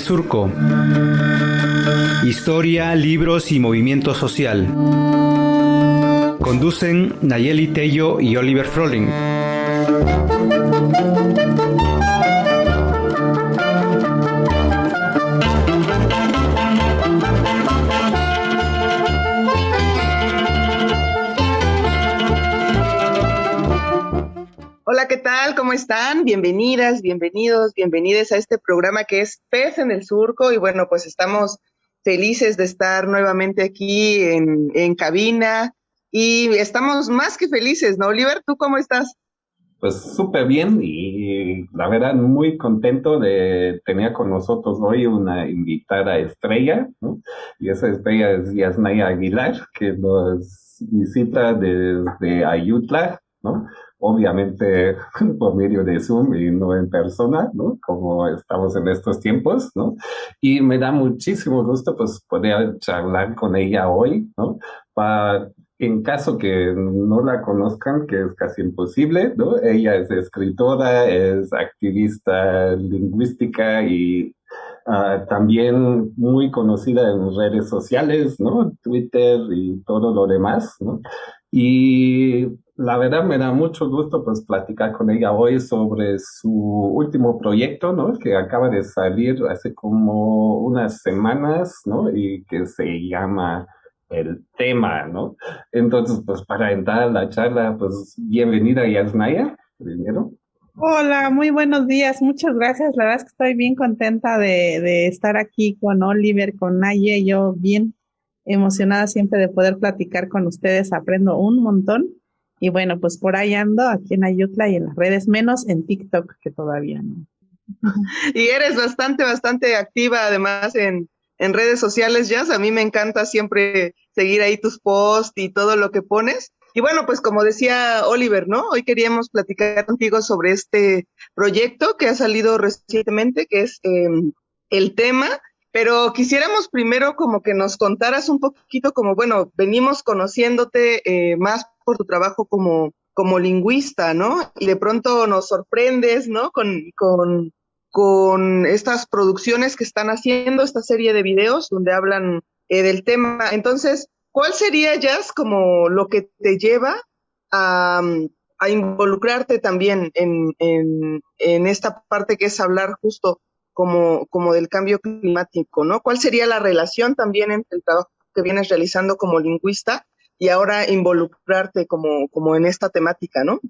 Surco. Historia, libros y movimiento social. Conducen Nayeli Tello y Oliver Froling. Bienvenidos, bienvenidas a este programa que es Pez en el Surco. Y bueno, pues estamos felices de estar nuevamente aquí en, cabina y estamos más que felices, ¿no, Oliver? ¿Tú cómo estás? Pues súper bien y la verdad muy contento de tener con nosotros hoy una invitada estrella, ¿no? Y esa estrella es Yasnaya Aguilar, que nos visita desde Ayutla, ¿no? Obviamente por medio de Zoom y no en persona, ¿no? Como estamos en estos tiempos, ¿no? Y me da muchísimo gusto, pues, poder charlar con ella hoy, ¿no? Para, en caso que no la conozcan, que es casi imposible, ¿no? Ella es escritora, es activista lingüística y Uh, también muy conocida en redes sociales, ¿no? Twitter y todo lo demás, ¿no? Y la verdad me da mucho gusto pues platicar con ella hoy sobre su último proyecto, ¿no? Que acaba de salir hace como unas semanas, ¿no? Y que se llama El tema, ¿no? Entonces, pues para entrar a la charla, pues bienvenida Yasnaya, primero. Hola, muy buenos días, muchas gracias. La verdad es que estoy bien contenta de, de estar aquí con Oliver, con Naye, yo bien emocionada siempre de poder platicar con ustedes, aprendo un montón y bueno, pues por ahí ando, aquí en Ayutla y en las redes, menos en TikTok, que todavía no. Y eres bastante, bastante activa además en, en redes sociales, ya. A mí me encanta siempre seguir ahí tus posts y todo lo que pones. Y bueno, pues como decía Oliver, ¿no? Hoy queríamos platicar contigo sobre este proyecto que ha salido recientemente, que es em, el tema pero quisiéramos primero como que nos contaras un poquito como, bueno, venimos conociéndote eh, más por tu trabajo como, como lingüista, ¿no? Y de pronto nos sorprendes, ¿no? Con, con, con estas producciones que están haciendo, esta serie de videos donde hablan eh, del tema. Entonces, ¿cuál sería, Jazz, como lo que te lleva a, a involucrarte también en, en, en esta parte que es hablar justo como, del cambio climático, ¿no? ¿Cuál sería la relación también entre el trabajo que vienes realizando como lingüista y ahora involucrarte como, como en esta temática, ¿no?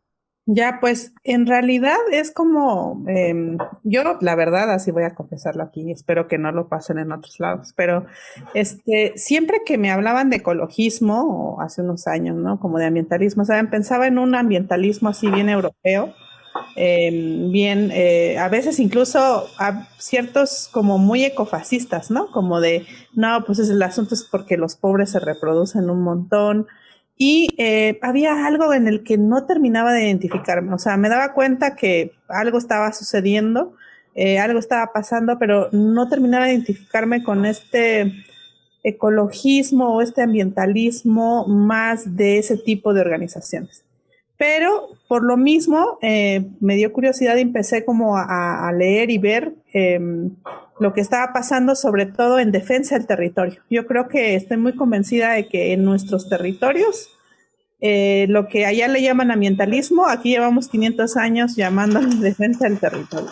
Ya, pues en realidad es como, eh, yo la verdad, así voy a confesarlo aquí, espero que no lo pasen en otros lados, pero este, siempre que me hablaban de ecologismo, o hace unos años, ¿no? Como de ambientalismo, ¿saben? Pensaba en un ambientalismo así bien europeo, Em, bien, eh, a veces incluso a ciertos como muy ecofascistas, ¿no? Como de, no, pues el asunto es porque los pobres se reproducen un montón. Y eh, había algo en el que no terminaba de identificarme, o sea, me daba cuenta que algo estaba sucediendo, eh, algo estaba pasando, pero no terminaba de identificarme con este ecologismo o este ambientalismo más de ese tipo de organizaciones. Pero por lo mismo eh, me dio curiosidad y empecé como a, leer y ver em, lo que estaba pasando, sobre todo en defensa del territorio. Yo creo que estoy muy convencida de que en nuestros territorios, eh, lo que allá le llaman ambientalismo, aquí llevamos 500 años llamándolo defensa del territorio.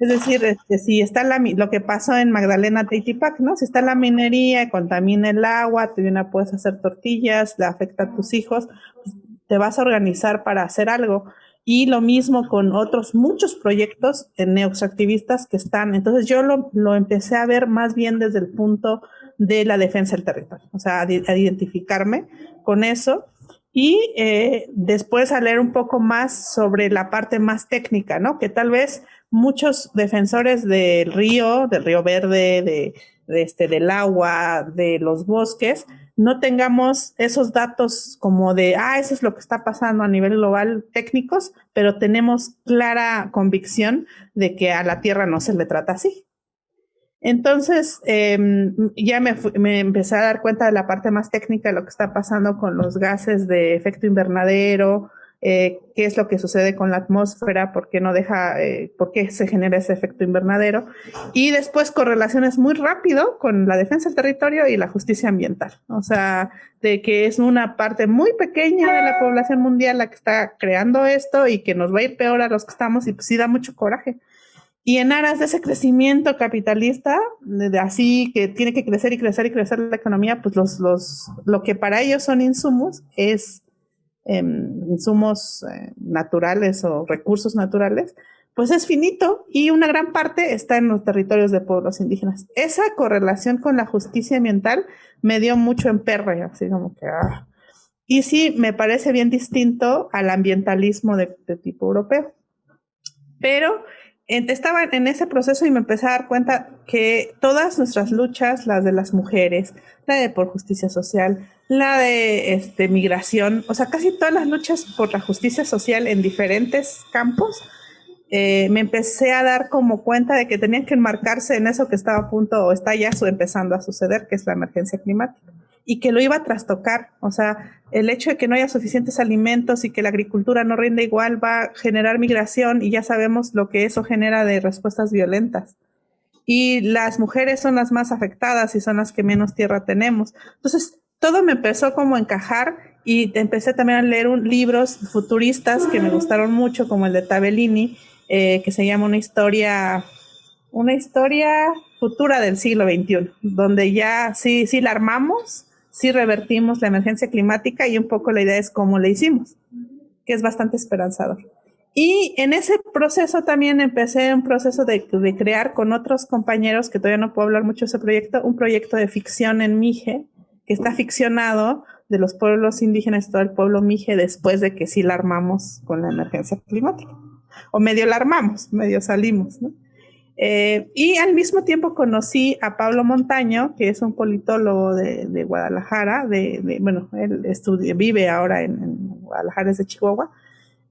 Es decir, este, si está la, lo que pasó en Magdalena Teitipac, ¿no? Si está la minería, contamina el agua, te viene, puedes hacer tortillas, le afecta a tus hijos, pues, te vas a organizar para hacer algo. Y lo mismo con otros muchos proyectos neoextractivistas que están. Entonces yo lo, lo, empecé a ver más bien desde el punto de la defensa del territorio, o sea, a, identificarme con eso. Y eh, después a leer un poco más sobre la parte más técnica, ¿no? Que tal vez muchos defensores del río, del río verde, de, de este, del agua, de los bosques, no tengamos esos datos como de, ah, eso es lo que está pasando a nivel global técnicos, pero tenemos clara convicción de que a la Tierra no se le trata así. Entonces, em, ya me, me, empecé a dar cuenta de la parte más técnica de lo que está pasando con los gases de efecto invernadero, eh, qué es lo que sucede con la atmósfera, por qué no deja, eh, por qué se genera ese efecto invernadero, y después correlaciones muy rápido con la defensa del territorio y la justicia ambiental. O sea, de que es una parte muy pequeña de la población mundial la que está creando esto y que nos va a ir peor a los que estamos, y pues sí da mucho coraje. Y en aras de ese crecimiento capitalista, de, así que tiene que crecer y crecer y crecer la economía, pues los, los, lo que para ellos son insumos es insumos eh, naturales o recursos naturales, pues es finito y una gran parte está en los territorios de pueblos indígenas. Esa correlación con la justicia ambiental me dio mucho en perre, así como que... Ah. Y sí, me parece bien distinto al ambientalismo de, de tipo europeo. Pero estaba en ese proceso y me empecé a dar cuenta que todas nuestras luchas, las de las mujeres, la de por justicia social, la de este, migración, o sea, casi todas las luchas por la justicia social en diferentes campos, eh, me empecé a dar como cuenta de que tenían que enmarcarse en eso que estaba a punto o está ya empezando a suceder, que es la emergencia climática y que lo iba a trastocar. O sea, el hecho de que no haya suficientes alimentos y que la agricultura no rinde igual va a generar migración y ya sabemos lo que eso genera de respuestas violentas. Y las mujeres son las más afectadas y son las que menos tierra tenemos. Entonces, todo me empezó como a encajar y empecé también a leer libros futuristas que me gustaron mucho, como el de Tabellini, eh, que se llama Una historia, una historia futura del siglo XXI, donde ya sí, sí la armamos, sí revertimos la emergencia climática y un poco la idea es cómo le hicimos, que es bastante esperanzador. Y en ese proceso también empecé un proceso de, de, crear con otros compañeros, que todavía no puedo hablar mucho de ese proyecto, un proyecto de ficción en Mije, que está ficcionado de los pueblos indígenas, todo el pueblo Mije, después de que sí la armamos con la emergencia climática. O medio la armamos, medio salimos. Eh, y al mismo tiempo conocí a Pablo Montaño, que es un politólogo de, Guadalajara, de, bueno, él vive ahora en, Guadalajara, es de Chihuahua,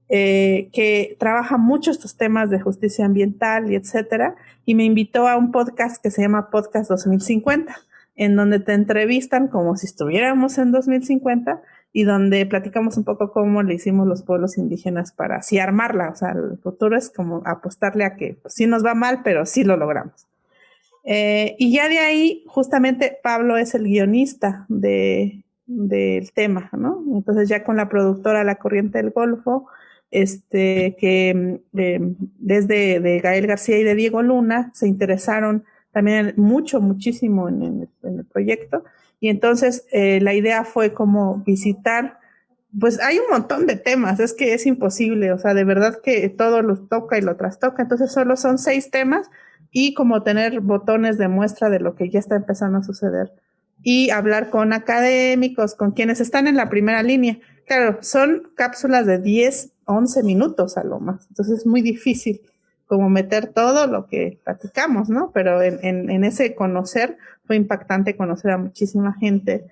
eh, que trabaja mucho estos temas de justicia ambiental y etcétera, y me invitó a un podcast que se llama Podcast 2050, en donde te entrevistan como si estuviéramos en 2050 y donde platicamos un poco cómo le hicimos los pueblos indígenas para así armarla. O sea, el futuro es como apostarle a que pues, sí nos va mal, pero sí lo logramos. Eh, y ya de ahí, justamente, Pablo es el guionista de, del tema, ¿no? Entonces ya con la productora La Corriente del Golfo, este, que eh, desde de Gael García y de Diego Luna se interesaron también mucho, muchísimo en el proyecto. Y entonces eh, la idea fue como visitar, pues hay un montón de temas, es que es imposible, o sea, de verdad que todo lo toca y lo trastoca, entonces solo son seis temas y como tener botones de muestra de lo que ya está empezando a suceder. Y hablar con académicos, con quienes están en la primera línea. Claro, son cápsulas de 10, 11 minutos a lo más, entonces es muy difícil como meter todo lo que platicamos, ¿no? Pero en, ese conocer fue impactante conocer a muchísima gente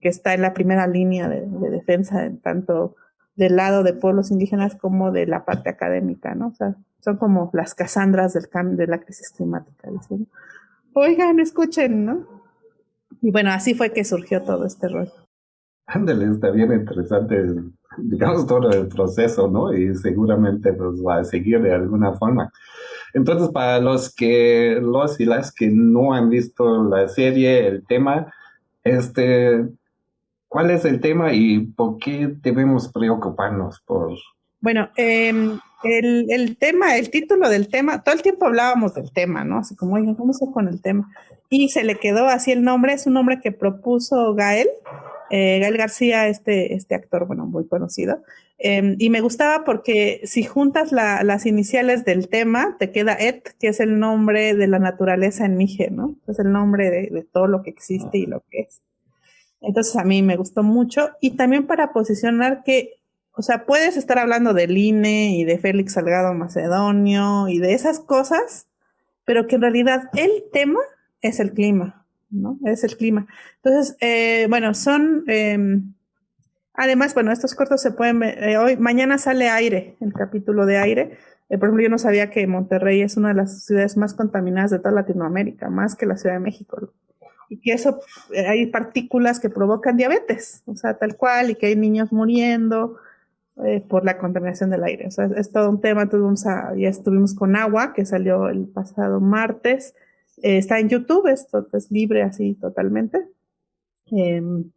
que está en la primera línea de, defensa, tanto del lado de pueblos indígenas como de la parte académica, ¿no? O sea, son como las casandras del de la crisis climática, diciendo, oigan, escuchen, ¿no? Y bueno, así fue que surgió todo este rollo. Ándale, está bien interesante, digamos, todo el proceso, ¿no? Y seguramente nos va a seguir de alguna forma. Entonces, para los que, los y las que no han visto la serie, el tema, este, ¿cuál es el tema y por qué debemos preocuparnos por... Bueno, em, el, el, tema, el título del tema, todo el tiempo hablábamos del tema, ¿no? Así como, oigan, ¿cómo se con el tema? Y se le quedó así el nombre, es un nombre que propuso Gael eh, Gael García, este, este actor, bueno, muy conocido. Em, y me gustaba porque si juntas las iniciales del tema, te queda Et, que es el nombre de la naturaleza en Mije, ¿no? Es el nombre de, todo lo que existe y lo que es. Entonces a mí me gustó mucho y también para posicionar que, o sea, puedes estar hablando del INE y de Félix Salgado Macedonio y de esas cosas, pero que en realidad el tema es el clima. ¿No? Es el clima. Entonces, eh, bueno, son, em, además, bueno, estos cortos se pueden eh, hoy, mañana sale aire, el capítulo de aire. Eh, por ejemplo, yo no sabía que Monterrey es una de las ciudades más contaminadas de toda Latinoamérica, más que la Ciudad de México. Y que eso, hay partículas que provocan diabetes, o sea, tal cual, y que hay niños muriendo. eh, por la contaminación del aire. O sea, es, todo un tema, ya estuvimos con agua, que salió el pasado martes, eh, está en YouTube, esto es libre así totalmente. Em,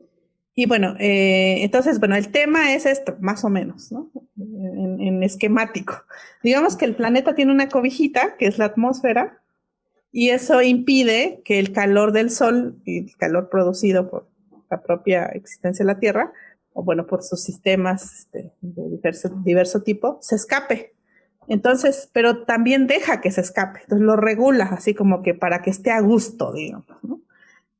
y bueno, eh, entonces, bueno, el tema es esto, más o menos, ¿no? En, esquemático. Digamos que el planeta tiene una cobijita, que es la atmósfera, y eso impide que el calor del Sol y el calor producido por la propia existencia de la Tierra, o bueno, por sus sistemas este, de diverso, diverso tipo, se escape. Entonces, pero también deja que se escape, entonces lo regula así como que para que esté a gusto, digamos.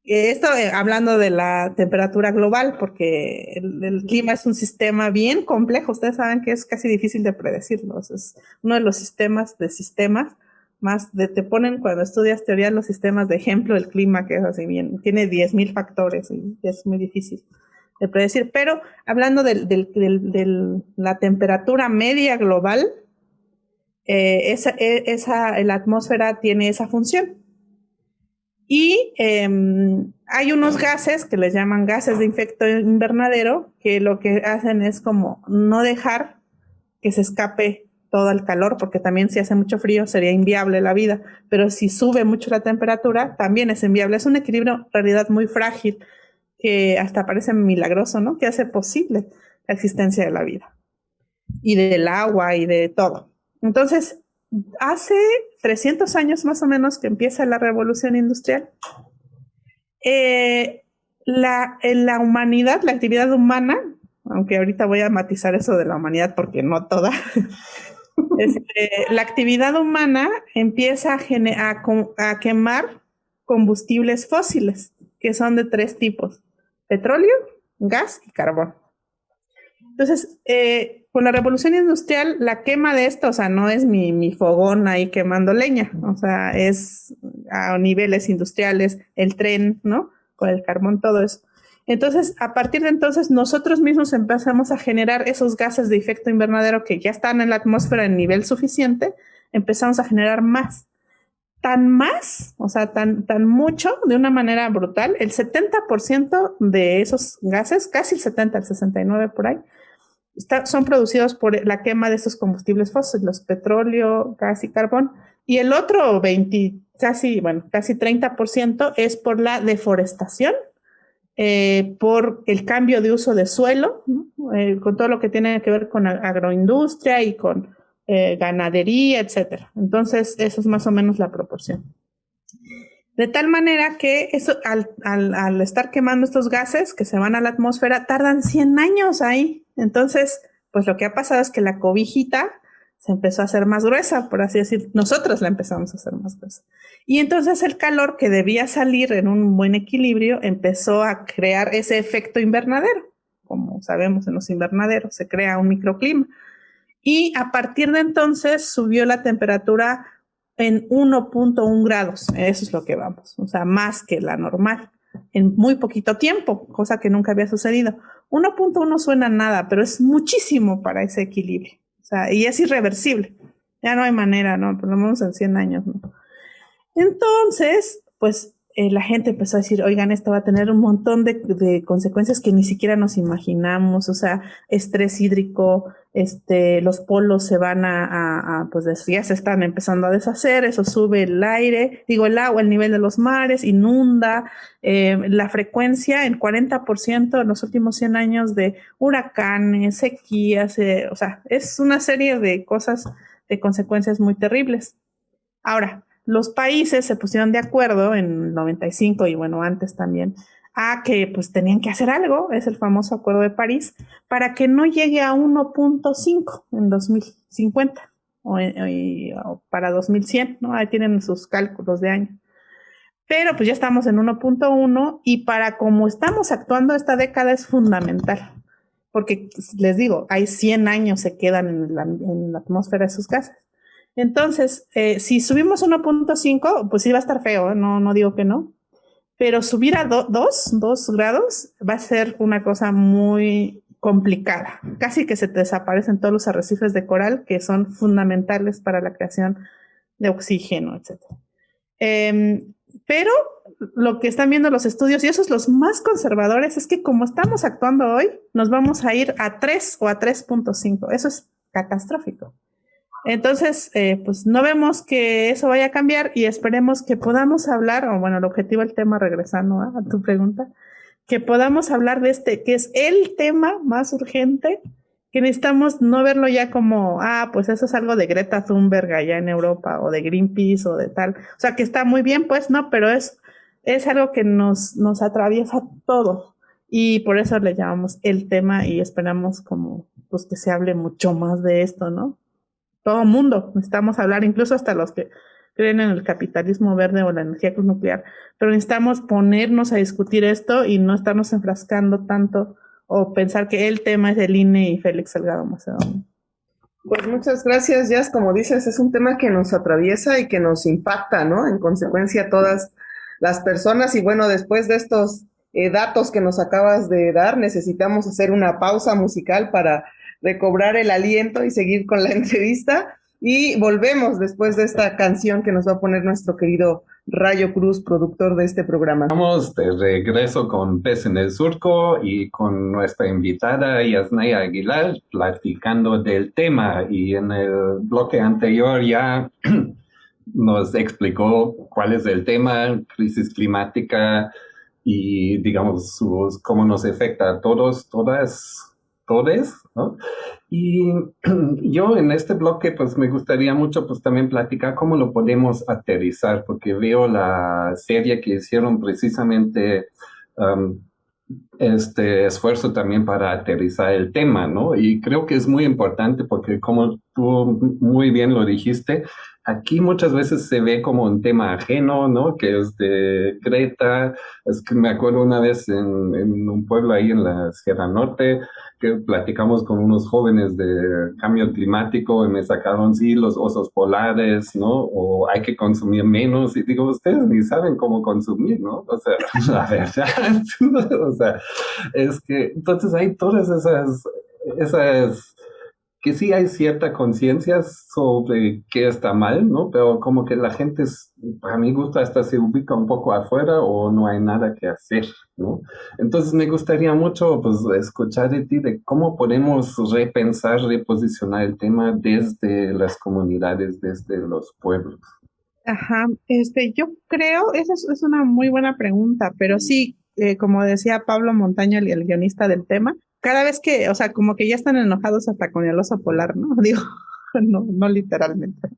Esto eh, hablando de la temperatura global, porque el, clima es un sistema bien complejo. Ustedes saben que es casi difícil de predecirlo. Es uno de los sistemas de sistemas más de, te ponen cuando estudias teoría los sistemas de ejemplo del clima, que es así bien, tiene 10.000 factores y es muy difícil de predecir. Pero hablando de la temperatura media global, eh, esa, e, esa, la atmósfera tiene esa función. Y em, hay unos gases que les llaman gases de efecto invernadero, que lo que hacen es como no dejar que se escape todo el calor, porque también si hace mucho frío sería inviable la vida, pero si sube mucho la temperatura también es inviable. Es un equilibrio en realidad muy frágil que hasta parece milagroso, ¿no? Que hace posible la existencia de la vida y del agua y de todo. Entonces, hace 300 años más o menos que empieza la revolución industrial, eh, la, en la humanidad, la actividad humana, aunque ahorita voy a matizar eso de la humanidad porque no toda, este, la actividad humana empieza a, quemar combustibles fósiles, que son de tres tipos, petróleo, gas y carbón. Entonces, eh, con la revolución industrial, la quema de esto, o sea, no es mi, mi, fogón ahí quemando leña, o sea, es a niveles industriales, el tren, ¿no? Con el carbón, todo eso. Entonces, a partir de entonces, nosotros mismos empezamos a generar esos gases de efecto invernadero que ya están en la atmósfera en nivel suficiente, empezamos a generar más. Tan más, o sea, tan, tan mucho, de una manera brutal, el 70% de esos gases, casi el 70, el 69 por ahí, son producidos por la quema de estos combustibles fósiles, petróleo, gas y carbón, y el otro 20, casi, bueno, casi 30% es por la deforestación, eh, por el cambio de uso de suelo, eh, con todo lo que tiene que ver con agroindustria y con eh, ganadería, etcétera. Entonces, eso es más o menos la proporción. De tal manera que eso, al, al, estar quemando estos gases que se van a la atmósfera, tardan 100 años ahí. Entonces, pues lo que ha pasado es que la cobijita se empezó a hacer más gruesa, por así decir. Nosotros la empezamos a hacer más gruesa. Y entonces el calor que debía salir en un buen equilibrio empezó a crear ese efecto invernadero. Como sabemos en los invernaderos, se crea un microclima. Y a partir de entonces subió la temperatura en 1.1 grados. Eso es lo que vamos, o sea, más que la normal, en muy poquito tiempo, cosa que nunca había sucedido. 1.1 suena nada, pero es muchísimo para ese equilibrio. O sea, y es irreversible. Ya no hay manera, ¿no? Por lo menos en 100 años, ¿no? Entonces, pues eh, la gente empezó a decir, oigan, esto va a tener un montón de, consecuencias que ni siquiera nos imaginamos, o sea, estrés hídrico, este, los polos se van a, pues ya se están empezando a deshacer, eso sube el aire, digo, el agua, el nivel de los mares, inunda, eh, la frecuencia en 40% en los últimos 100 años de huracanes, sequías, eh, o sea, es una serie de cosas, de consecuencias muy terribles. Ahora, los países se pusieron de acuerdo en 95 y bueno, antes también, a que pues tenían que hacer algo, es el famoso Acuerdo de París, para que no llegue a 1.5 en 2050 o, o, para 2100, ¿no? Ahí tienen sus cálculos de año. Pero pues ya estamos en 1.1 y para como estamos actuando esta década es fundamental, porque les digo, hay 100 años se quedan en la, atmósfera de sus gases. Entonces, eh, si subimos 1.5, pues sí va a estar feo, ¿eh? no, no digo que no, pero subir a 2, 2 grados va a ser una cosa muy complicada. Casi que se desaparecen todos los arrecifes de coral que son fundamentales para la creación de oxígeno, etc. Em, Pero lo que están viendo los estudios, y esos los más conservadores, es que como estamos actuando hoy, nos vamos a ir a 3 o a 3.5. Eso es catastrófico. Entonces, eh, pues no vemos que eso vaya a cambiar y esperemos que podamos hablar, o bueno, el objetivo del tema, regresando a tu pregunta, que podamos hablar de este, que es el tema más urgente, que necesitamos no verlo ya como, ah, pues eso es algo de Greta Thunberg allá en Europa, o de Greenpeace, o de tal. O sea, que está muy bien, pues no, pero es, es algo que nos, nos atraviesa todo. Y por eso le llamamos el tema y esperamos como, pues que se hable mucho más de esto, ¿no? Todo mundo, necesitamos hablar, incluso hasta los que creen en el capitalismo verde o la energía nuclear, pero necesitamos ponernos a discutir esto y no estarnos enfrascando tanto o pensar que el tema es el INE y Félix Salgado Macedonio. Pues muchas gracias, Jazz. Como dices, es un tema que nos atraviesa y que nos impacta, ¿no? En consecuencia, todas las personas. Y bueno, después de estos eh, datos que nos acabas de dar, necesitamos hacer una pausa musical para recobrar el aliento y seguir con la entrevista. Y volvemos después de esta canción que nos va a poner nuestro querido Rayo Cruz, productor de este programa. Vamos de regreso con Pez en el Surco y con nuestra invitada Yasnaya Aguilar platicando del tema. Y en el bloque anterior ya nos explicó cuál es el tema, crisis climática y digamos sus, cómo nos afecta a todos, todas ¿no? Y yo en este bloque, pues me gustaría mucho, pues también platicar cómo lo podemos aterrizar, porque veo la serie que hicieron precisamente um, este esfuerzo también para aterrizar el tema, ¿no? Y creo que es muy importante porque como tú muy bien lo dijiste, aquí muchas veces se ve como un tema ajeno, ¿no? Que es de Greta. Es que me acuerdo una vez en, en un pueblo ahí en la Sierra Norte, que platicamos con unos jóvenes de cambio climático y me sacaron, sí, los osos polares, ¿no? O hay que consumir menos. Y digo, ustedes ni saben cómo consumir, ¿no? O sea, la verdad, o sea, es que entonces hay todas esas, esas que sí hay cierta conciencia sobre qué está mal, ¿no? Pero como que la gente, es, para mi hasta se ubica un poco afuera o no hay nada que hacer, ¿no? Entonces me gustaría mucho, pues, escuchar de ti de cómo podemos repensar, reposicionar el tema desde las comunidades, desde los pueblos. Ajá, este, yo creo, esa es, una muy buena pregunta, pero sí, eh, como decía Pablo Montaño, el guionista del tema, cada vez que, o sea, como que ya están enojados hasta con el oso polar, ¿no? Digo, no, no literalmente.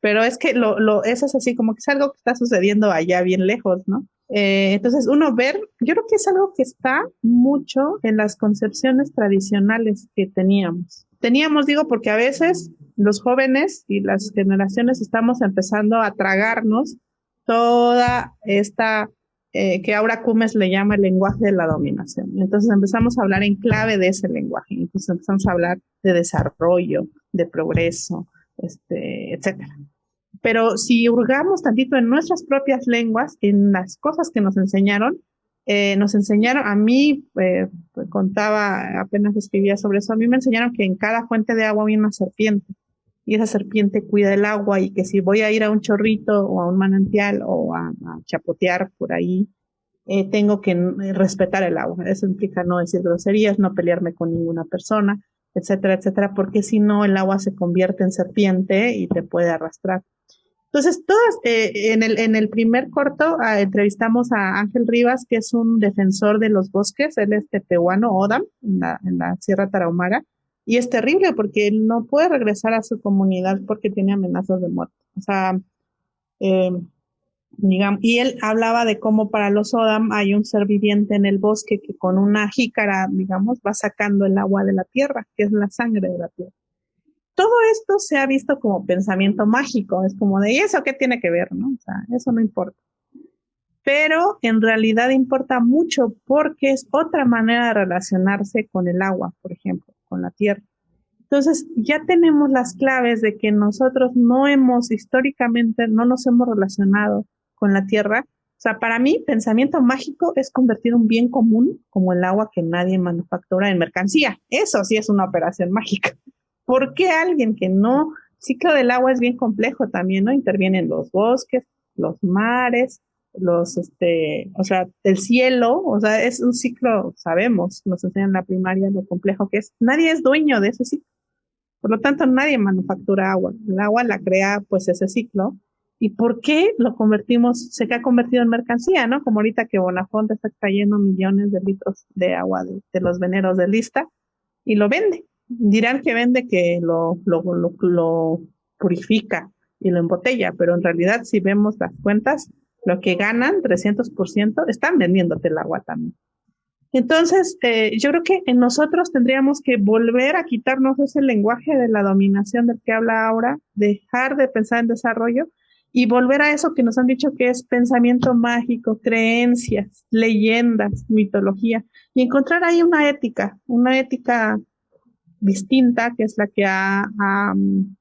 Pero es que lo, lo, eso es así, como que es algo que está sucediendo allá bien lejos, ¿no? Eh, entonces, uno ver, yo creo que es algo que está mucho en las concepciones tradicionales que teníamos. Teníamos, digo, porque a veces los jóvenes y las generaciones estamos empezando a tragarnos toda esta eh, que Aura Cumes le llama el lenguaje de la dominación. Entonces empezamos a hablar en clave de ese lenguaje, entonces empezamos a hablar de desarrollo, de progreso, este, etcétera. Pero si hurgamos tantito en nuestras propias lenguas, en las cosas que nos enseñaron, eh, nos enseñaron, a mí, eh, contaba, apenas escribía sobre eso, a mí me enseñaron que en cada fuente de agua había una serpiente y esa serpiente cuida el agua y que si voy a ir a un chorrito o a un manantial o a, chapotear por ahí, eh, tengo que respetar el agua. Eso implica no decir groserías, no pelearme con ninguna persona, etcétera, etcétera, porque si no el agua se convierte en serpiente y te puede arrastrar. Entonces, todas, eh, en, el, en el primer corto ah, entrevistamos a Ángel Rivas, que es un defensor de los bosques, él es tepehuano, Odam, en la, en la Sierra Tarahumara, y es terrible porque él no puede regresar a su comunidad porque tiene amenazas de muerte. O sea, eh, digamos, y él hablaba de cómo para los Odam hay un ser viviente en el bosque que con una jícara, digamos, va sacando el agua de la tierra, que es la sangre de la tierra. Todo esto se ha visto como pensamiento mágico, es como de, ¿y eso qué tiene que ver? ¿no? O sea, eso no importa pero en realidad importa mucho porque es otra manera de relacionarse con el agua, por ejemplo con la tierra. Entonces, ya tenemos las claves de que nosotros no hemos históricamente, no nos hemos relacionado con la tierra. O sea, para mí, pensamiento mágico es convertir un bien común como el agua que nadie manufactura en mercancía. Eso sí es una operación mágica. ¿Por qué alguien que no? El ciclo del agua es bien complejo también, ¿no? Intervienen los bosques, los mares, los, este, o sea, el cielo, o sea, es un ciclo, sabemos, nos enseñan en la primaria lo complejo que es. Nadie es dueño de ese ciclo. Por lo tanto, nadie manufactura agua. El agua la crea, pues, ese ciclo. ¿Y por qué lo convertimos, se ha convertido en mercancía, no? Como ahorita que Bonafonte está extrayendo millones de litros de agua de, los veneros de lista y lo vende. Dirán que vende que lo, lo, lo purifica y lo embotella, pero en realidad si vemos las cuentas, lo que ganan, 300%, están vendiéndote el agua también. Entonces, eh, yo creo que nosotros tendríamos que volver a quitarnos ese lenguaje de la dominación del que habla ahora, dejar de pensar en desarrollo y volver a eso que nos han dicho que es pensamiento mágico, creencias, leyendas, mitología, y encontrar ahí una ética, una ética distinta, que es la que ha,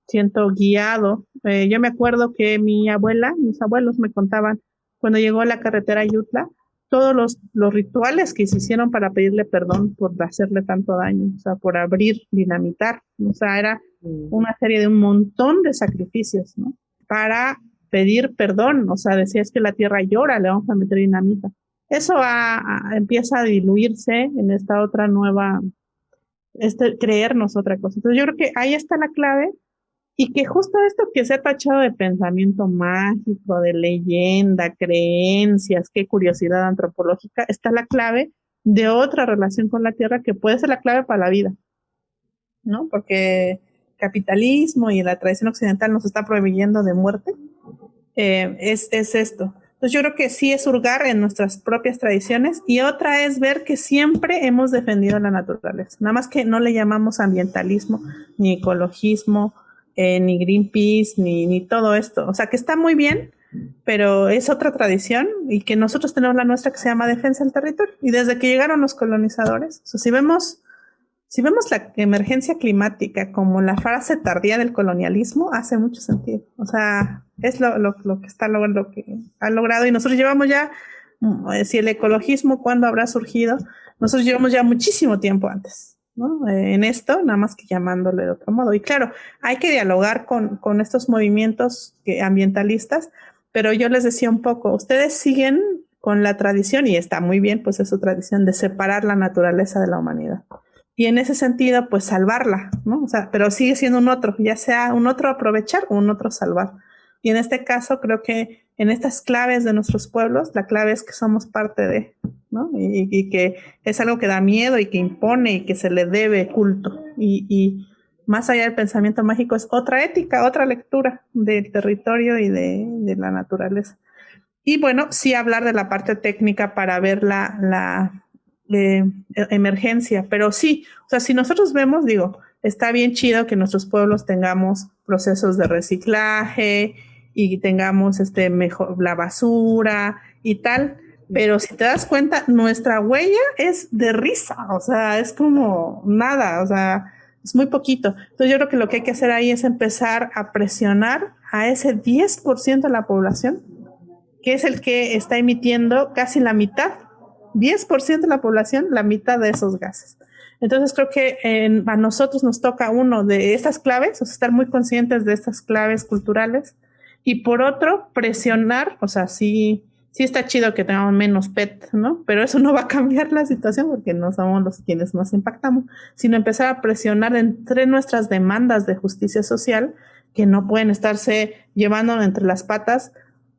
siento guiado. Eh, yo me acuerdo que mi abuela, mis abuelos me contaban cuando llegó a la carretera Yutla, todos los, los rituales que se hicieron para pedirle perdón por hacerle tanto daño, o sea, por abrir, dinamitar, o sea, era mm. una serie de un montón de sacrificios, ¿no? Para pedir perdón, o sea, decía es que la tierra llora, le vamos a meter dinamita. Eso empieza a diluirse en esta otra nueva, este, creernos otra cosa. Entonces yo creo que ahí está la clave y que justo esto que se ha tachado de pensamiento mágico, de leyenda, creencias, qué curiosidad antropológica, está la clave de otra relación con la tierra que puede ser la clave para la vida, ¿no? Porque capitalismo y la tradición occidental nos está prohibiendo de muerte, eh, es, es esto. Entonces yo creo que sí es hurgar en nuestras propias tradiciones y otra es ver que siempre hemos defendido la naturaleza, nada más que no le llamamos ambientalismo ni ecologismo eh, ni Greenpeace, ni, ni todo esto. O sea, que está muy bien, pero es otra tradición y que nosotros tenemos la nuestra que se llama defensa del territorio. Y desde que llegaron los colonizadores, si vemos, si vemos la emergencia climática como la frase tardía del colonialismo, hace mucho sentido. O sea, es lo, lo, lo que está lo, lo que ha logrado y nosotros llevamos ya, mm, si el ecologismo, ¿cuándo habrá surgido? Nosotros llevamos ya muchísimo tiempo antes. Eh, en esto, nada más que llamándole de otro modo. Y claro, hay que dialogar con, con estos movimientos ambientalistas, pero yo les decía un poco, ustedes siguen con la tradición, y está muy bien, pues es su tradición, de separar la naturaleza de la humanidad. Y en ese sentido, pues salvarla, ¿no? O sea, pero sigue siendo un otro, ya sea un otro aprovechar o un otro salvar. Y en este caso, creo que en estas claves de nuestros pueblos, la clave es que somos parte de, ¿no? Y, que es algo que da miedo y que impone y que se le debe culto. Y, más allá del pensamiento mágico es otra ética, otra lectura del territorio y de, la naturaleza. Y bueno, sí hablar de la parte técnica para ver la, la eh, emergencia, pero sí, o sea, si nosotros vemos, digo, está bien chido que nuestros pueblos tengamos procesos de reciclaje, y tengamos este mejor la basura y tal. Pero si te das cuenta, nuestra huella es de risa, o sea, es como nada, o sea, es muy poquito. Entonces yo creo que lo que hay que hacer ahí es empezar a presionar a ese 10% de la población, que es el que está emitiendo casi la mitad, 10% de la población, la mitad de esos gases. Entonces creo que a nosotros nos toca uno de estas claves, o sea, estar muy conscientes de estas claves culturales, y por otro, presionar, o sea, sí, sí está chido que tengamos menos PET, ¿no? Pero eso no va a cambiar la situación porque no somos los quienes más impactamos, sino empezar a presionar entre nuestras demandas de justicia social que no pueden estarse llevando entre las patas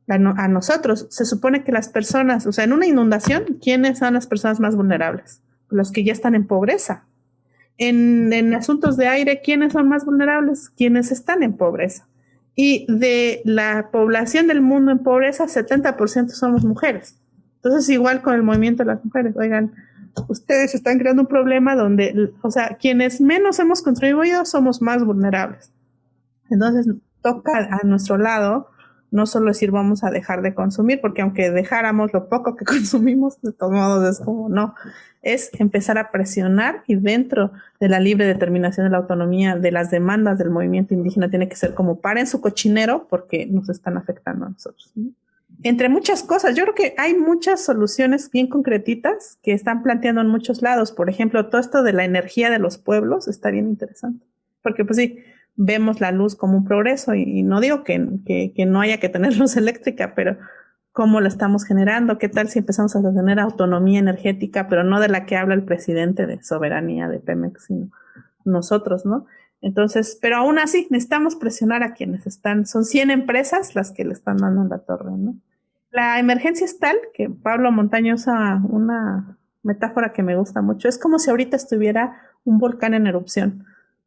a, nosotros. Se supone que las personas, o sea, en una inundación, ¿quiénes son las personas más vulnerables? Los que ya están en pobreza. En, en asuntos de aire, ¿quiénes son más vulnerables? Quienes están en pobreza. Y de la población del mundo en pobreza, 70% somos mujeres. Entonces, igual con el movimiento de las mujeres, oigan, ustedes están creando un problema donde, o sea, quienes menos hemos contribuido somos más vulnerables. Entonces, toca a nuestro lado no solo decir vamos a dejar de consumir, porque aunque dejáramos lo poco que consumimos, de todos modos es como no, es empezar a presionar y dentro de la libre determinación de la autonomía, de las demandas del movimiento indígena, tiene que ser como paren su cochinero porque nos están afectando a nosotros. Entre muchas cosas, yo creo que hay muchas soluciones bien concretitas que están planteando en muchos lados. Por ejemplo, todo esto de la energía de los pueblos está bien interesante. Porque pues sí, vemos la luz como un progreso y, no digo que, que, no haya que tener luz eléctrica, pero cómo lo estamos generando, qué tal si empezamos a tener autonomía energética, pero no de la que habla el presidente de soberanía de Pemex, sino nosotros, ¿no? Entonces, pero aún así necesitamos presionar a quienes están, son 100 empresas las que le están dando la torre, ¿no? La emergencia es tal que Pablo Montaño usa una metáfora que me gusta mucho, es como si ahorita estuviera un volcán en erupción.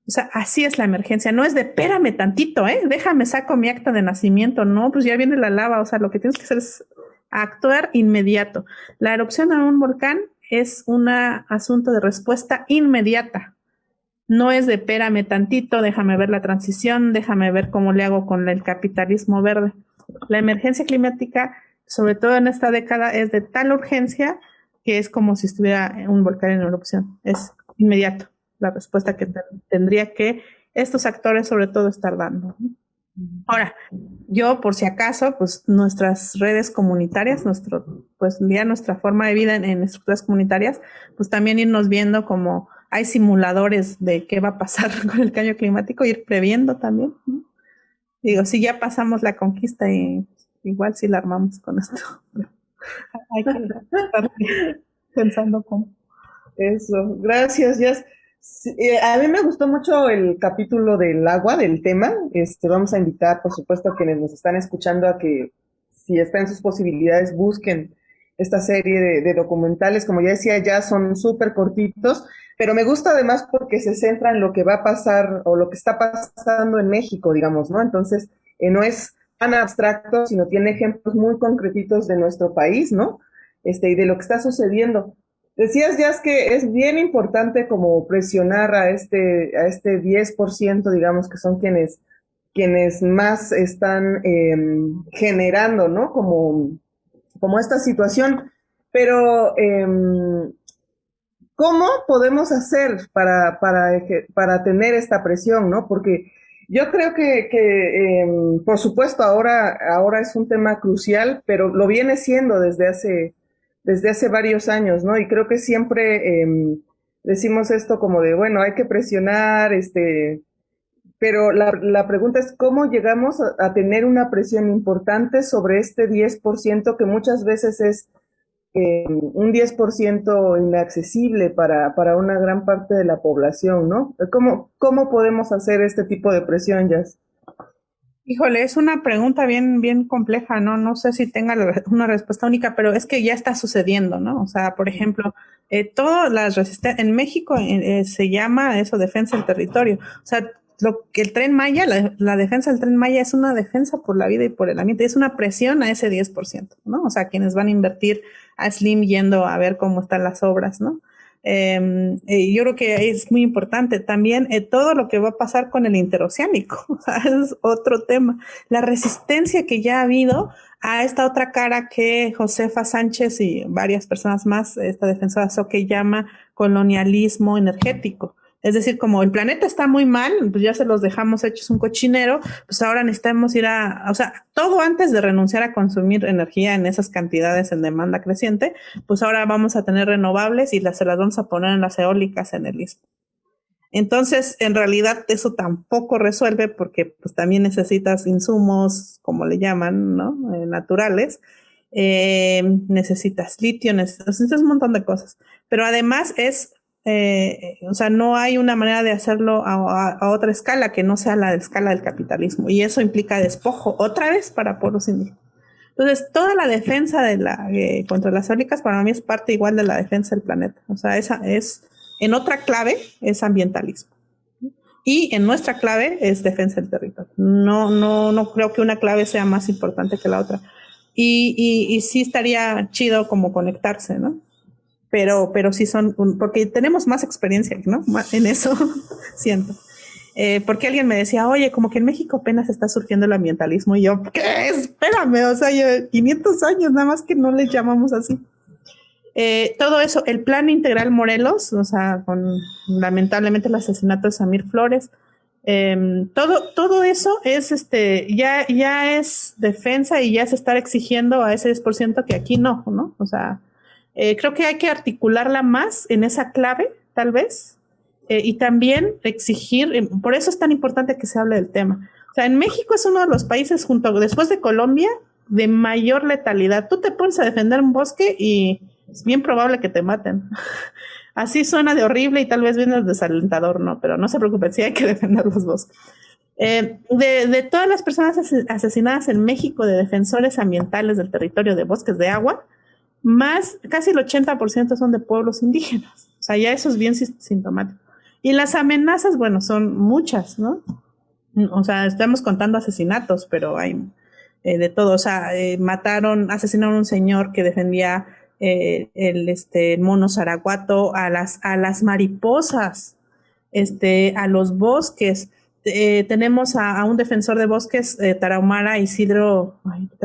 O sea, así es la emergencia. No es de, espérame tantito, ¿eh? Déjame, saco mi acta de nacimiento. No, pues ya viene la lava. O sea, lo que tienes que hacer es actuar inmediato. La erupción de un volcán es un asunto de respuesta inmediata. No es de, espérame tantito, déjame ver la transición, déjame ver cómo le hago con el capitalismo verde. La emergencia climática, sobre todo en esta década, es de tal urgencia que es como si estuviera un volcán en erupción. Es inmediato la respuesta que tendría que estos actores sobre todo estar dando. Ahora, yo por si acaso, pues nuestras redes comunitarias, nuestro, pues ya nuestra forma de vida en, estructuras comunitarias, pues también irnos viendo como hay simuladores de qué va a pasar con el cambio climático, ir previendo también. Digo, si ya pasamos la conquista y igual si la armamos con esto. hay que estar pensando cómo. Eso, gracias, Jess. Eh, a mí me gustó mucho el capítulo del agua, del tema. Este, vamos a invitar, por supuesto, a quienes nos están escuchando a que, si está en sus posibilidades, busquen esta serie de, documentales. Como ya decía, ya son súper cortitos, pero me gusta además porque se centra en lo que va a pasar o lo que está pasando en México, digamos, ¿no? Entonces, eh, no es tan abstracto, sino tiene ejemplos muy concretitos de nuestro país, ¿no? Este, y de lo que está sucediendo. Decías, ya que es bien importante como presionar a este, a este 10%, digamos, que son quienes, quienes más están em, generando, ¿no? Como, como esta situación. Pero, em, ¿cómo podemos hacer para, para, para tener esta presión, ¿no? Porque yo creo que, que em, por supuesto, ahora, ahora es un tema crucial, pero lo viene siendo desde hace desde hace varios años, ¿no? Y creo que siempre em, decimos esto como de, bueno, hay que presionar, este, pero la, pregunta es cómo llegamos a, tener una presión importante sobre este 10% que muchas veces es em, un 10% inaccesible para, para una gran parte de la población, ¿no? ¿Cómo, cómo podemos hacer este tipo de presión, Jazz? Híjole, es una pregunta bien, bien compleja, ¿no? No sé si tenga una respuesta única, pero es que ya está sucediendo, ¿no? O sea, por ejemplo, eh, todas las resistencias, en México eh, eh, se llama eso defensa del territorio. O sea, lo que el tren Maya, la, defensa del tren Maya es una defensa por la vida y por el ambiente, es una presión a ese 10%, ¿no? O sea, quienes van a invertir a Slim yendo a ver cómo están las obras, ¿no? Em, eh, yo creo que es muy importante también eh, todo lo que va a pasar con el interoceánico, es otro tema. La resistencia que ya ha habido a esta otra cara que Josefa Sánchez y varias personas más, esta defensora que llama colonialismo energético. Es decir, como el planeta está muy mal, pues ya se los dejamos hechos un cochinero, pues ahora necesitamos ir a, o sea, todo antes de renunciar a consumir energía en esas cantidades en demanda creciente, pues ahora vamos a tener renovables y las, se las vamos a poner en las eólicas en el istmo. Entonces, en realidad eso tampoco resuelve porque pues también necesitas insumos, como le llaman, ¿no? Eh, naturales. Eh, necesitas litio, necesitas un montón de cosas. Pero además es eh, o sea, no hay una manera de hacerlo a, otra escala que no sea la escala del capitalismo. Y eso implica despojo otra vez para pueblos indígenas. Entonces, toda la defensa eh, contra las eólicas para mí es parte igual de la defensa del planeta. O sea, esa es, en otra clave es ambientalismo. Y en nuestra clave es defensa del territorio. No, no, no creo que una clave sea más importante que la otra. Y, y, y sí estaría chido como conectarse, ¿no? Pero, pero sí son, porque tenemos más experiencia, ¿no? En eso, siento. Eh, porque alguien me decía, oye, como que en México apenas está surgiendo el ambientalismo, y yo, ¿qué? Espérame, o sea, yo, 500 años, nada más que no les llamamos así. Eh, todo eso, el plan integral Morelos, o sea, con lamentablemente el asesinato de Samir Flores, em, todo, todo eso es este, ya, ya es defensa y ya es estar exigiendo a ese 10% que aquí no, ¿no? O sea, eh, creo que hay que articularla más en esa clave, tal vez, eh, y también exigir, eh, por eso es tan importante que se hable del tema. O sea, en México es uno de los países, junto después de Colombia, de mayor letalidad. Tú te pones a defender un bosque y es bien probable que te maten. Así suena de horrible y tal vez viene desalentador, ¿no? Pero no se preocupen, sí hay que defender los bosques. Eh, de, de, todas las personas asesinadas en México de defensores ambientales del territorio de bosques de agua, más, casi el 80% son de pueblos indígenas. O sea, ya eso es bien sintomático. Y las amenazas, bueno, son muchas, ¿no? O sea, estamos contando asesinatos, pero hay eh, de todo. O sea, eh, mataron, asesinaron a un señor que defendía eh, el este, mono zaraguato, a las, a las mariposas, este, a los bosques. Eh, tenemos a, un defensor de bosques, eh, Tarahumara Isidro,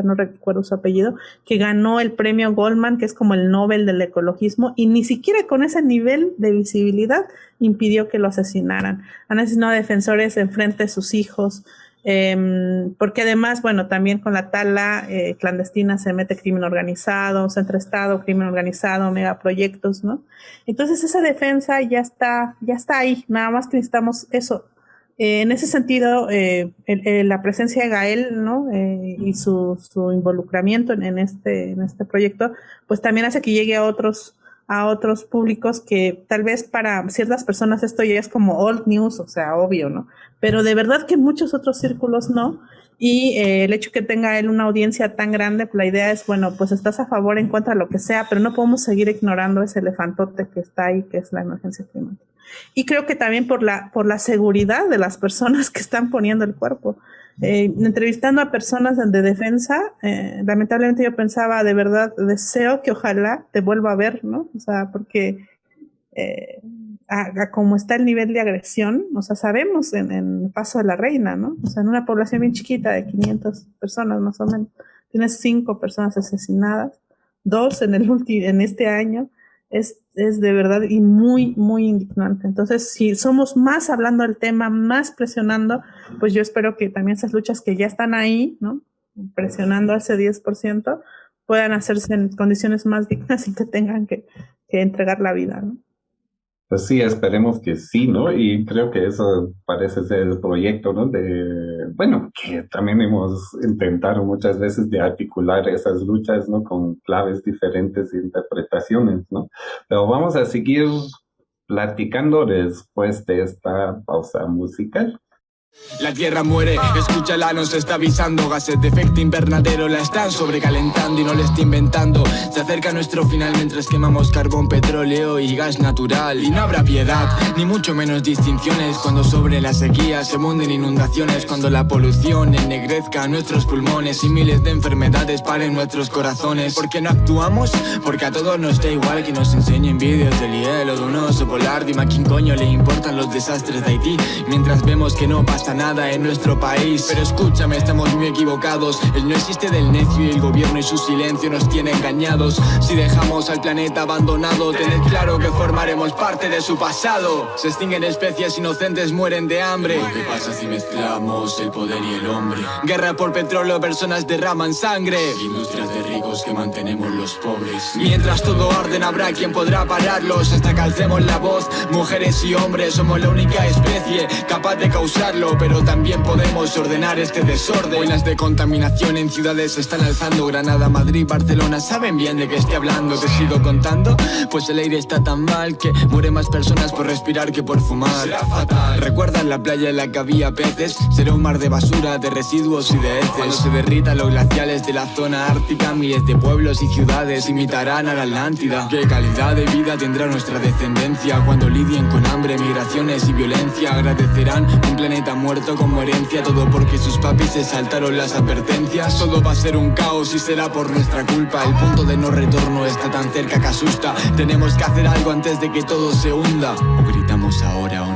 no recuerdo su apellido, que ganó el premio Goldman, que es como el Nobel del ecologismo, y ni siquiera con ese nivel de visibilidad impidió que lo asesinaran. Han asesinado a defensores en frente de sus hijos, em, porque además, bueno, también con la tala eh, clandestina se mete crimen organizado, centro estado, crimen organizado, megaproyectos, ¿no? Entonces esa defensa ya está, ya está ahí, nada más necesitamos eso, eh, en ese sentido, eh, la presencia de Gael ¿no? Eh, y su, su involucramiento en, este, en este proyecto, pues también hace que llegue a otros, a otros públicos que tal vez para ciertas personas esto ya es como old news, o sea, obvio, ¿no? Pero de verdad que muchos otros círculos no. Y el hecho que tenga él una audiencia tan grande, pues la idea es, bueno, pues estás a favor, en contra, lo que sea, pero no podemos seguir ignorando ese elefantote que está ahí, que es la emergencia climática. Y creo que también por la, por la seguridad de las personas que están poniendo el cuerpo. Eh, entrevistando a personas de defensa, eh, lamentablemente yo pensaba, de verdad, deseo que ojalá te vuelva a ver, ¿no? O sea, porque eh, a, como está el nivel de agresión, o sea, sabemos en, en, el paso de la reina, ¿no? O sea, en una población bien chiquita de 500 personas más o menos, tienes cinco personas asesinadas, dos en, el en este año, es, es de verdad y muy, muy indignante. Entonces, si somos más hablando del tema, más presionando, pues yo espero que también esas luchas que ya están ahí, ¿no? Presionando a ese 10%, puedan hacerse en condiciones más dignas y que tengan que, que entregar la vida, ¿no? Pues sí, esperemos que sí, ¿no? Y creo que eso parece ser el proyecto, ¿no? De, bueno, que también hemos intentado muchas veces de articular esas luchas, ¿no? Con claves diferentes e interpretaciones, ¿no? Pero vamos a seguir platicando después de esta pausa musical. La tierra muere, escúchala, nos está avisando. Gases de efecto invernadero la están sobrecalentando y no le está inventando. Se acerca nuestro final mientras quemamos carbón, petróleo y gas natural. Y no habrá piedad, ni mucho menos distinciones. Cuando sobre la sequía se munden inundaciones. Cuando la polución ennegrezca nuestros pulmones Y miles de enfermedades paren nuestros corazones. ¿Por qué no actuamos? Porque a todos nos da igual que nos enseñen vídeos del hielo de un oso polar. Dime a quién coño le importan los desastres de Haití. Mientras vemos que no pasa nada en nuestro país. Pero escúchame, estamos muy equivocados. El no existe del necio y el gobierno y su silencio nos tiene engañados. Si dejamos al planeta abandonado Tened claro que formaremos parte de su pasado. Se extinguen especies inocentes, mueren de hambre. ¿Qué pasa si mezclamos el poder y el hombre? Guerra por petróleo, personas derraman sangre. Industrias de ricos que mantenemos los pobres. Mientras todo orden habrá quien podrá pararlos. Hasta que alcemos la voz, mujeres y hombres Somos la única especie capaz de causarlo pero también podemos ordenar este desorden Buenas de contaminación en ciudades se están alzando Granada, Madrid, Barcelona, ¿saben bien de qué estoy hablando? ¿Te sigo contando? Pues el aire está tan mal que mueren más personas por respirar que por fumar Será fatal ¿Recuerdan la playa en la que había peces? Será un mar de basura, de residuos y de heces Cuando se derritan los glaciales de la zona ártica Miles de pueblos y ciudades imitarán a la Atlántida ¿Qué calidad de vida tendrá nuestra descendencia? Cuando lidien con hambre, migraciones y violencia Agradecerán un planeta muerto como herencia. Todo porque sus papis se saltaron las advertencias. Todo va a ser un caos y será por nuestra culpa. El punto de no retorno está tan cerca que asusta. Tenemos que hacer algo antes de que todo se hunda. O gritamos ahora o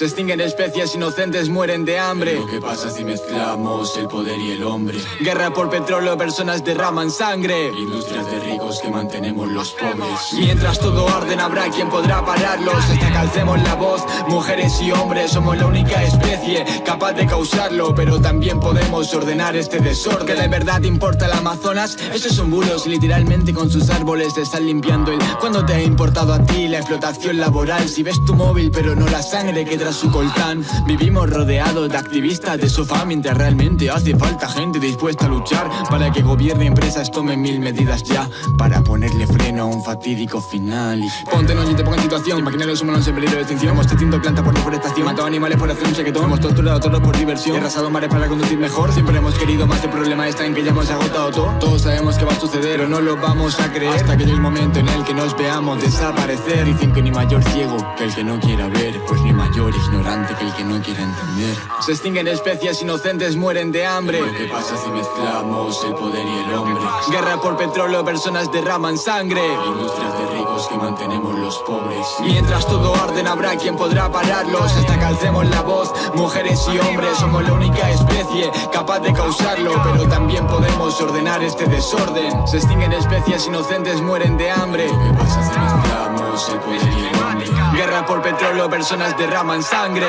se extinguen especies inocentes, mueren de hambre. Lo que pasa si mezclamos el poder y el hombre. Guerra por petróleo, personas derraman sangre. Industrias de ricos que mantenemos los pobres. Mientras todo orden habrá quien podrá pararlos. Hasta que alcemos la voz, mujeres y hombres Somos la única especie capaz de causarlo. Pero también podemos ordenar este desorden. Que de verdad importa el Amazonas. Estos son bulos, literalmente con sus árboles te están limpiando el ¿Cuándo te ha importado a ti la explotación laboral? Si ves tu móvil pero no la sangre que su coltán. Vivimos rodeados de activistas de sofá mientras realmente hace falta gente dispuesta a luchar para que gobierno y empresas tomen mil medidas ya para ponerle freno a un fatídico final. Ponte no y te ponga en situación. Imaginar los humanos en peligro de extinción. Hemos extinto plantas por deforestación. Matado animales por hacer un chequetón. Hemos torturado a todos por diversión. He arrasado mares para conducir mejor. Siempre hemos querido más. El problema está en que ya hemos agotado todo. Todos sabemos que va a suceder o no lo vamos a creer. Hasta que llegue el momento en el que nos veamos desaparecer. Dicen que ni mayor ciego que el que no quiera ver. Pues ni mayor ignorante que el que no quiera entender. Se extinguen especies inocentes, mueren de hambre. ¿Qué pasa si mezclamos el poder y el hombre? Guerra por petróleo, personas derraman sangre. Industrias de ricos que mantenemos los pobres. Mientras todo orden habrá quien podrá pararlos. Hasta que alcemos la voz, mujeres y hombres. Somos la única especie capaz de causarlo. Pero también podemos ordenar este desorden. Se extinguen especies inocentes, mueren de hambre. ¿Qué pasa si mezclamos Guerra por petróleo, personas derraman sangre.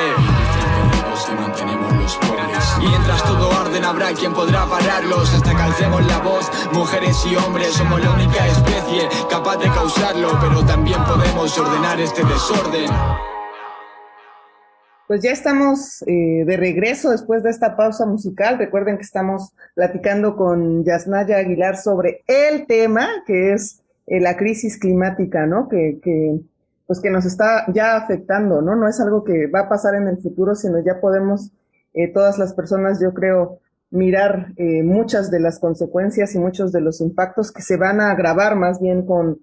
Mientras todo orden habrá quien podrá pararlos Hasta que alcemos la voz, mujeres y hombres Somos la única especie capaz de causarlo Pero también podemos ordenar este desorden Pues ya estamos eh, de regreso después de esta pausa musical. Recuerden que estamos platicando con Yasnaya Aguilar sobre el tema que es eh, la crisis climática, ¿no? Que, que, pues que nos está ya afectando, ¿no? No es algo que va a pasar en el futuro, sino ya podemos eh, todas las personas, yo creo, mirar eh, muchas de las consecuencias y muchos de los impactos que se van a agravar más bien con,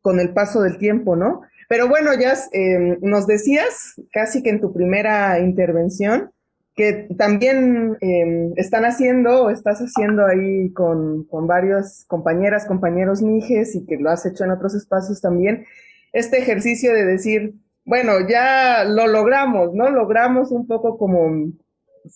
con el paso del tiempo, ¿no? Pero bueno, ya eh, nos decías casi que en tu primera intervención que también eh, están haciendo o estás haciendo ahí con, con varios compañeras, compañeros mijes y que lo has hecho en otros espacios también, este ejercicio de decir, bueno, ya lo logramos, ¿no? Logramos un poco como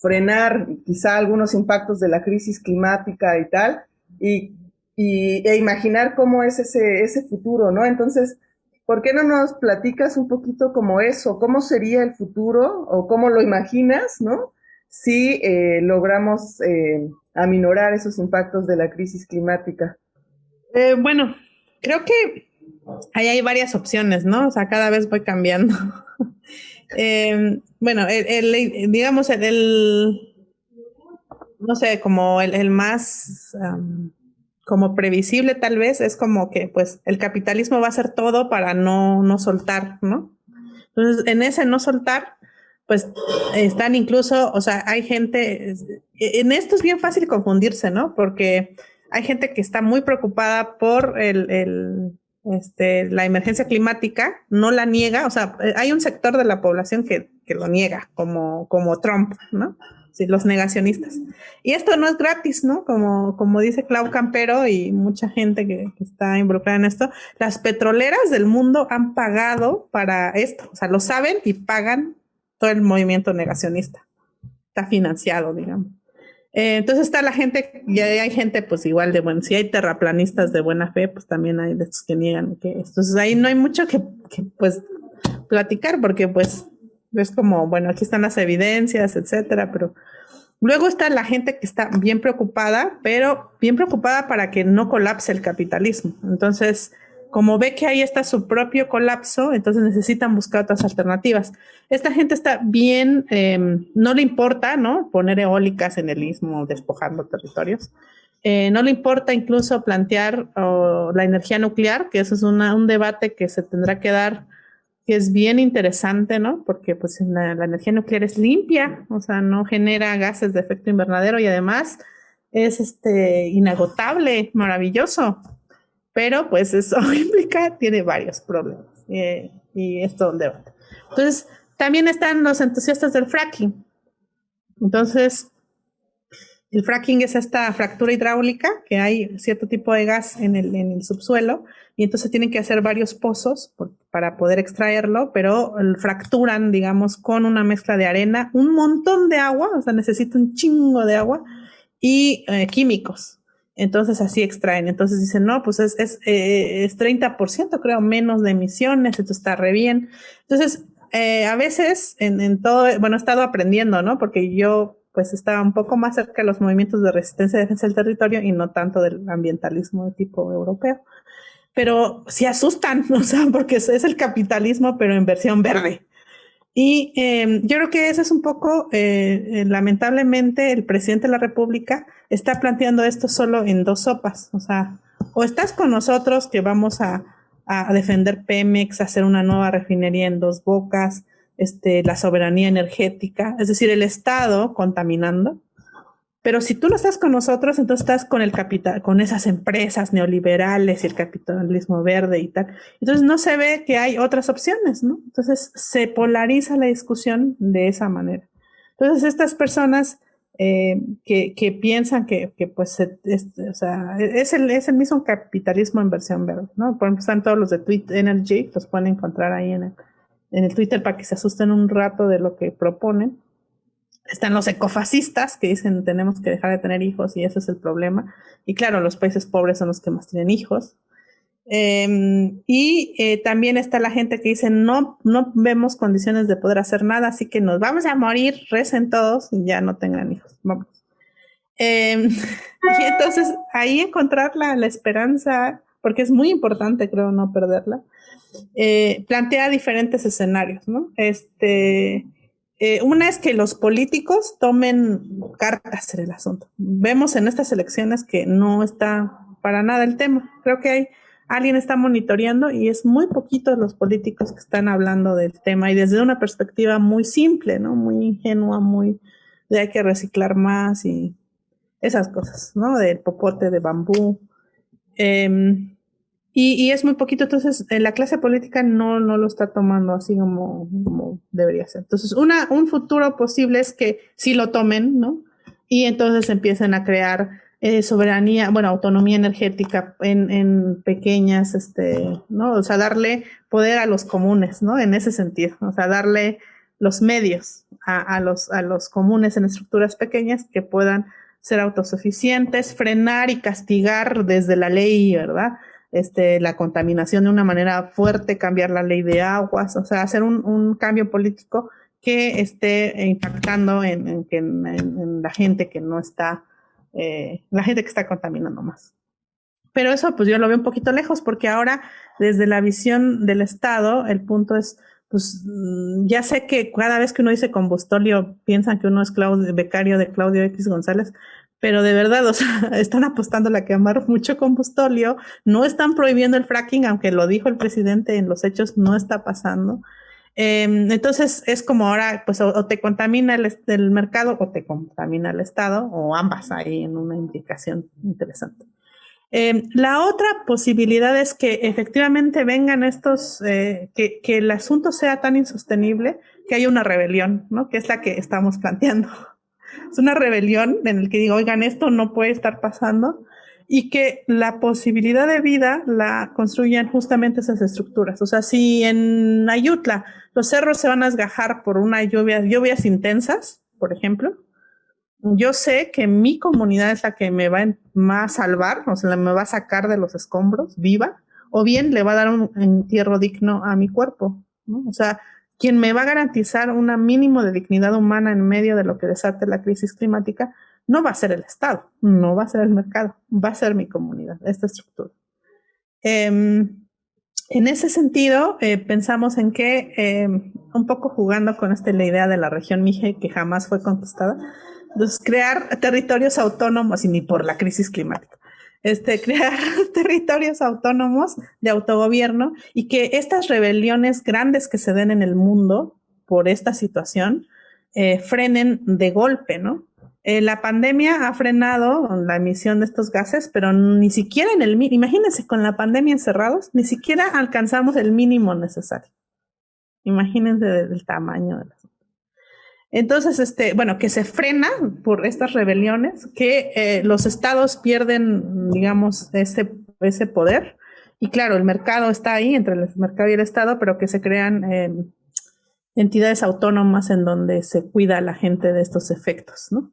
frenar quizá algunos impactos de la crisis climática y tal, y, y, e imaginar cómo es ese, ese futuro, ¿no? Entonces, ¿por qué no nos platicas un poquito como eso? ¿Cómo sería el futuro o cómo lo imaginas, ¿no? Si eh, logramos eh, aminorar esos impactos de la crisis climática. Eh, bueno, creo que ahí hay varias opciones, ¿no? O sea, cada vez voy cambiando. Eh, bueno, digamos, el, no sé, como el, más como previsible tal vez es como que pues el capitalismo va a hacer todo para no, no soltar, ¿no? Entonces, en ese no soltar, pues están incluso, o sea, hay gente, en esto es bien fácil confundirse, ¿no? Porque hay gente que está muy preocupada por el, este, la emergencia climática, no la niega, o sea, hay un sector de la población que, que lo niega, como, como Trump, ¿no? Los negacionistas. Y esto no es gratis, ¿no? Como, como dice Clau Campero y mucha gente que, que, está involucrada en esto, las petroleras del mundo han pagado para esto, o sea, lo saben y pagan todo el movimiento negacionista. Está financiado, digamos. Eh, entonces está la gente, y hay gente pues igual de, bueno, si hay terraplanistas de buena fe, pues también hay de estos que niegan que Entonces ahí no hay mucho que, que, pues platicar porque pues es como, bueno, aquí están las evidencias, etcétera, pero luego está la gente que está bien preocupada, pero bien preocupada para que no colapse el capitalismo. Entonces, como ve que ahí está su propio colapso, entonces necesitan buscar otras alternativas. Esta gente está bien, eh, no le importa, ¿no? Poner eólicas en el istmo, despojando territorios. Eh, no le importa incluso plantear la energía nuclear, que eso es un debate que se tendrá que dar, que es bien interesante, ¿no? Porque pues la, la energía nuclear es limpia, o sea, no genera gases de efecto invernadero y además es este, inagotable, maravilloso pero pues eso implica, tiene varios problemas y es todo un debate. Entonces, también están los entusiastas del fracking. Entonces, el fracking es esta fractura hidráulica, que hay cierto tipo de gas en el, en el subsuelo, y entonces tienen que hacer varios pozos para poder extraerlo, pero fracturan, digamos, con una mezcla de arena, un montón de agua, o sea, necesita un chingo de agua, y eh, químicos. Entonces así extraen. Entonces dicen, no, pues es, es, eh, es 30% creo menos de emisiones, esto está re bien. Entonces, eh, a veces en, en, todo, bueno, he estado aprendiendo, ¿no? Porque yo pues estaba un poco más cerca de los movimientos de resistencia y defensa del territorio y no tanto del ambientalismo de tipo europeo. Pero sí asustan, o sea, porque es, es el capitalismo, pero en versión verde. Y em, yo creo que ese es un poco, eh, eh, lamentablemente, el presidente de la República está planteando esto solo en dos sopas. O sea, o estás con nosotros que vamos a, a defender Pemex, hacer una nueva refinería en dos bocas, este, la soberanía energética, es decir, el Estado contaminando, pero si tú no estás con nosotros, entonces estás con el capital, con esas empresas neoliberales y el capitalismo verde y tal. Entonces no se ve que hay otras opciones, ¿no? Entonces se polariza la discusión de esa manera. Entonces estas personas eh, que, que, piensan que, que pues, es, o sea, es el, es el mismo capitalismo en versión verde, ¿no? Por ejemplo, están todos los de Tweet Energy, los pueden encontrar ahí en el, en el Twitter para que se asusten un rato de lo que proponen están los ecofascistas que dicen tenemos que dejar de tener hijos y ese es el problema. Y claro, los países pobres son los que más tienen hijos. Em, y eh, también está la gente que dice no, no vemos condiciones de poder hacer nada, así que nos vamos a morir, recen todos y ya no tengan hijos. Vamos. Em, y entonces ahí encontrar la, la, esperanza, porque es muy importante, creo, no perderla, eh, plantea diferentes escenarios, ¿no? Este, eh, una es que los políticos tomen cartas en el asunto. Vemos en estas elecciones que no está para nada el tema. Creo que hay alguien está monitoreando y es muy poquito los políticos que están hablando del tema y desde una perspectiva muy simple, ¿no? Muy ingenua, muy de hay que reciclar más y esas cosas, ¿no? Del popote de bambú. Eh, y, es muy poquito, entonces la clase política no, no lo está tomando así como, como debería ser. Entonces, una, un futuro posible es que sí lo tomen, ¿no? Y entonces empiecen a crear eh, soberanía, bueno, autonomía energética en, en, pequeñas, este, ¿no? O sea, darle poder a los comunes, ¿no? En ese sentido, o sea, darle los medios a, a, los, a los comunes en estructuras pequeñas que puedan ser autosuficientes, frenar y castigar desde la ley, ¿verdad? Este, la contaminación de una manera fuerte, cambiar la ley de aguas, o sea, hacer un, cambio político que esté impactando en, la gente que no está, eh, la gente que está contaminando más. Pero eso pues yo lo veo un poquito lejos porque ahora desde la visión del Estado el punto es, pues mm, ya sé que cada vez que uno dice combustolio piensan que uno es Claudio, becario de Claudio X González, pero de verdad, o sea, están apostando a quemar mucho combustóleo, no están prohibiendo el fracking, aunque lo dijo el presidente en los hechos, no está pasando. Em, entonces es como ahora, pues o, te contamina el, mercado o te contamina el Estado, o ambas ahí en una indicación interesante. Eh, la otra posibilidad es que efectivamente vengan estos, eh, que, que el asunto sea tan insostenible que haya una rebelión, ¿no? Que es la que estamos planteando es una rebelión en el que digo, oigan, esto no puede estar pasando y que la posibilidad de vida la construyan justamente esas estructuras. O sea, si en Ayutla los cerros se van a esgajar por una lluvia, lluvias intensas, por ejemplo, yo sé que mi comunidad es la que me va a salvar, o sea, me va a sacar de los escombros viva, o bien le va a dar un entierro digno a mi cuerpo. ¿no? O sea, quien me va a garantizar un mínimo de dignidad humana en medio de lo que desate la crisis climática, no va a ser el Estado, no va a ser el mercado, va a ser mi comunidad, esta estructura. Em, en ese sentido, eh, pensamos en que, em, un poco jugando con esta la idea de la región Mije que jamás fue entonces crear territorios autónomos y ni por la crisis climática este, crear territorios autónomos de autogobierno y que estas rebeliones grandes que se den en el mundo por esta situación eh, frenen de golpe, ¿no? Eh, la pandemia ha frenado la emisión de estos gases, pero ni siquiera en el imagínense con la pandemia encerrados, ni siquiera alcanzamos el mínimo necesario. Imagínense el tamaño de las entonces, este, bueno, que se frena por estas rebeliones, que eh, los estados pierden, digamos, ese, ese poder. Y claro, el mercado está ahí entre el mercado y el estado, pero que se crean em, entidades autónomas en donde se cuida a la gente de estos efectos, ¿no?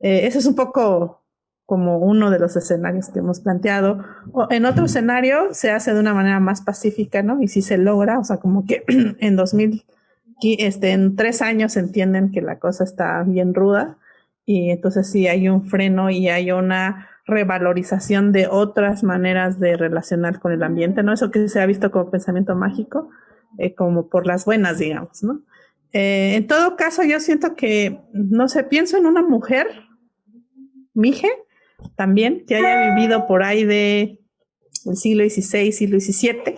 Eh, ese es un poco como uno de los escenarios que hemos planteado. O en otro escenario se hace de una manera más pacífica, ¿no? Y si se logra, o sea, como que en 2000 este, en tres años entienden que la cosa está bien ruda y entonces sí hay un freno y hay una revalorización de otras maneras de relacionar con el ambiente, ¿no? Eso que se ha visto como pensamiento mágico, eh, como por las buenas, digamos, ¿no? Eh, en todo caso, yo siento que, no sé, pienso en una mujer, Mije, también, que haya vivido por ahí de el siglo XVI, siglo XVII,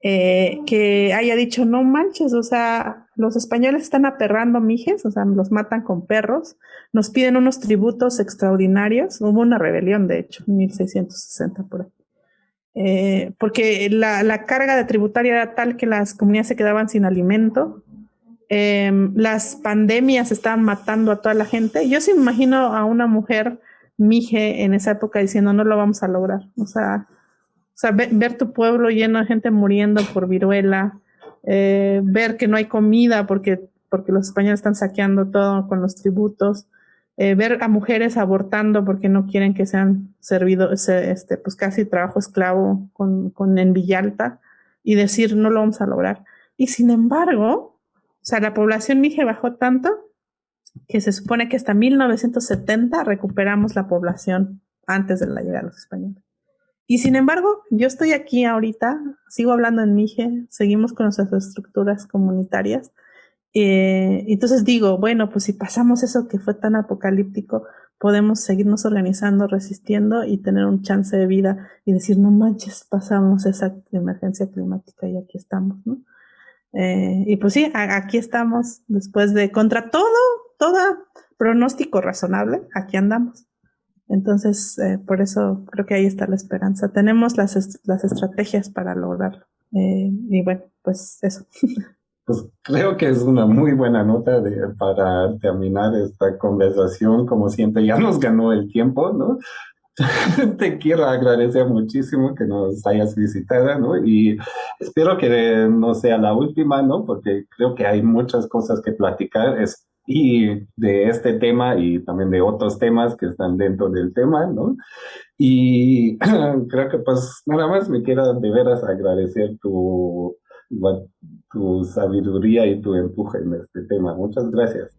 eh, que haya dicho, no manches, o sea, los españoles están aperrando mijes, o sea, los matan con perros, nos piden unos tributos extraordinarios, hubo una rebelión, de hecho, en 1660 por ahí. Eh, porque la, la, carga de tributaria era tal que las comunidades se quedaban sin alimento, eh, las pandemias estaban matando a toda la gente. Yo sí me imagino a una mujer mije en esa época diciendo no lo vamos a lograr. O sea, o sea, ver, tu pueblo lleno de gente muriendo por viruela, eh, ver que no hay comida porque, porque los españoles están saqueando todo con los tributos, eh, ver a mujeres abortando porque no quieren que sean servidos, este, pues casi trabajo esclavo con, con en Villalta y decir no lo vamos a lograr. Y sin embargo, o sea, la población mije bajó tanto que se supone que hasta 1970 recuperamos la población antes de la llegada de los españoles. Y sin embargo, yo estoy aquí ahorita, sigo hablando en Mije, seguimos con nuestras estructuras comunitarias. Eh, entonces digo, bueno, pues si pasamos eso que fue tan apocalíptico, podemos seguirnos organizando, resistiendo y tener un chance de vida y decir, no manches, pasamos esa emergencia climática y aquí estamos, ¿no? Eh, y pues sí, aquí estamos después de, contra todo, todo pronóstico razonable, aquí andamos. Entonces, eh, por eso creo que ahí está la esperanza. Tenemos las, las estrategias para lograrlo. Eh, y bueno, pues eso. Pues creo que es una muy buena nota de, para terminar esta conversación. Como siempre, ya nos ganó el tiempo, ¿no? Te quiero agradecer muchísimo que nos hayas visitado, ¿no? Y espero que no sea la última, ¿no? Porque creo que hay muchas cosas que platicar. Es y de este tema y también de otros temas que están dentro del tema, ¿no? Y creo que pues nada más me quiero de veras agradecer tu, tu sabiduría y tu empuje en este tema. Muchas gracias.